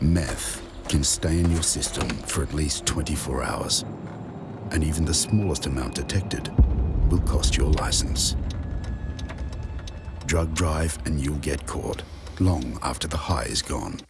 Meth can stay in your system for at least 24 hours. And even the smallest amount detected will cost your license. Drug drive and you'll get caught long after the high is gone.